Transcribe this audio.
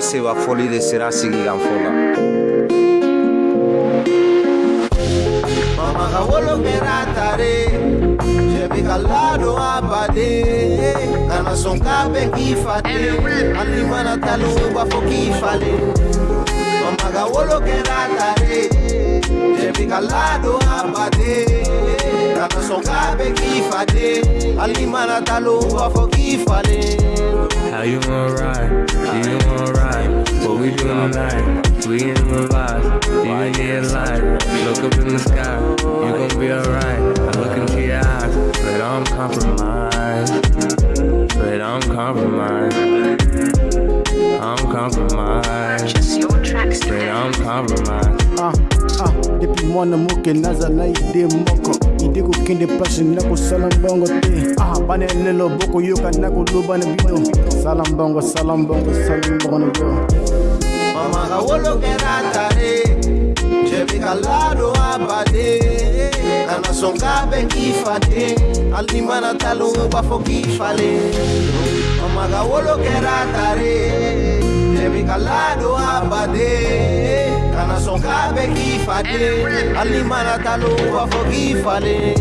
se va foli de sera sigi kan fola Mama ka wolo kera tare Jebi ka lado abade Kana son ka be kifate Ali mana talu ba fo kifale Mama ka wolo kera tare Jebi ka lado abade Kana son ka be kifate Ali mana talu ba fo kifale How you wanna you wanna vibe, you in your life. Look up in the sky, you gon' be alright. I look into your eyes, but I'm compromised. But I'm compromised. I'm compromised. Just your tracks But today. I'm compromised. Ah, ah, depuis mwana moke naza na ide moko ide kokende place nakosala mbongo te ah, bana lelo bokoyoka nakoloba na bino sala mbongo sala mbongo sala mbongo na bino Mama ka wolo Kana son ka be kifate Ali mana talu ba fo kifale Mama ka wolo kera tare Jebi ka lado abade Kana son ka be kifate Ali mana talu ba fo kifale